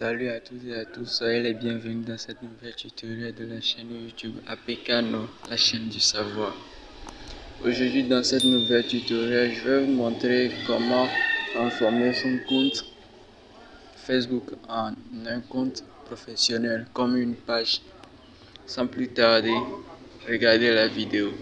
Salut à tous et à tous, soyez les bienvenus dans cette nouvelle tutoriel de la chaîne YouTube APKNO, la chaîne du savoir. Aujourd'hui dans cette nouvelle tutoriel, je vais vous montrer comment transformer son compte Facebook en un compte professionnel comme une page. Sans plus tarder, regardez la vidéo.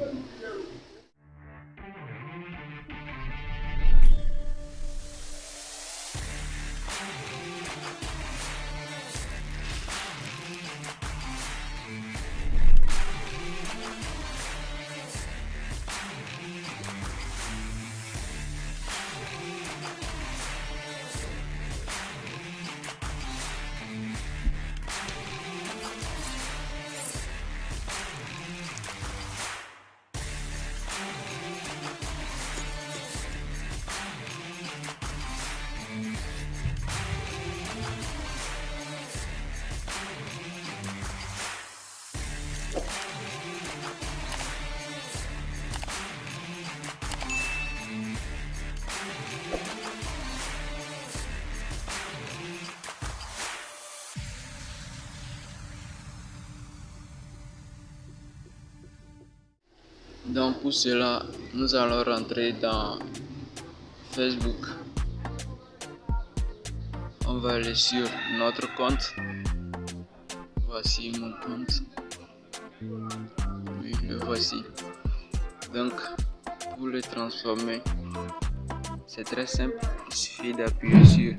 Donc pour cela, nous allons rentrer dans Facebook. On va aller sur notre compte. Voici mon compte. Oui, le voici. Donc, pour le transformer, c'est très simple. Il suffit d'appuyer sur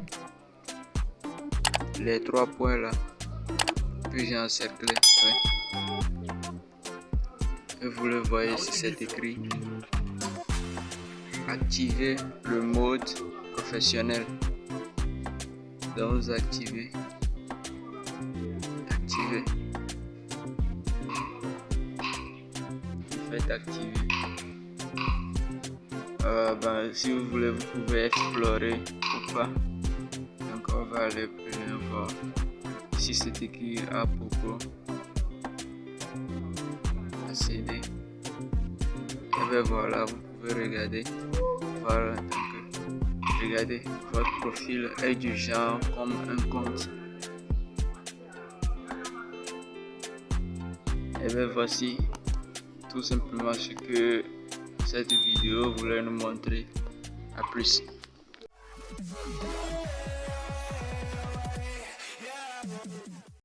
les trois points là. Puis j'ai encerclé et vous le voyez ici c'est écrit. Activer le mode professionnel. Donc vous activez. Activer vous faites activer. Euh, ben, si vous voulez vous pouvez explorer ou pas. Donc on va aller plus voir ici c'est écrit à propos CD. Et bien voilà, vous pouvez regarder. Voilà, regardez, votre profil est du genre comme un compte. Et bien voici tout simplement ce que cette vidéo voulait nous montrer. À plus.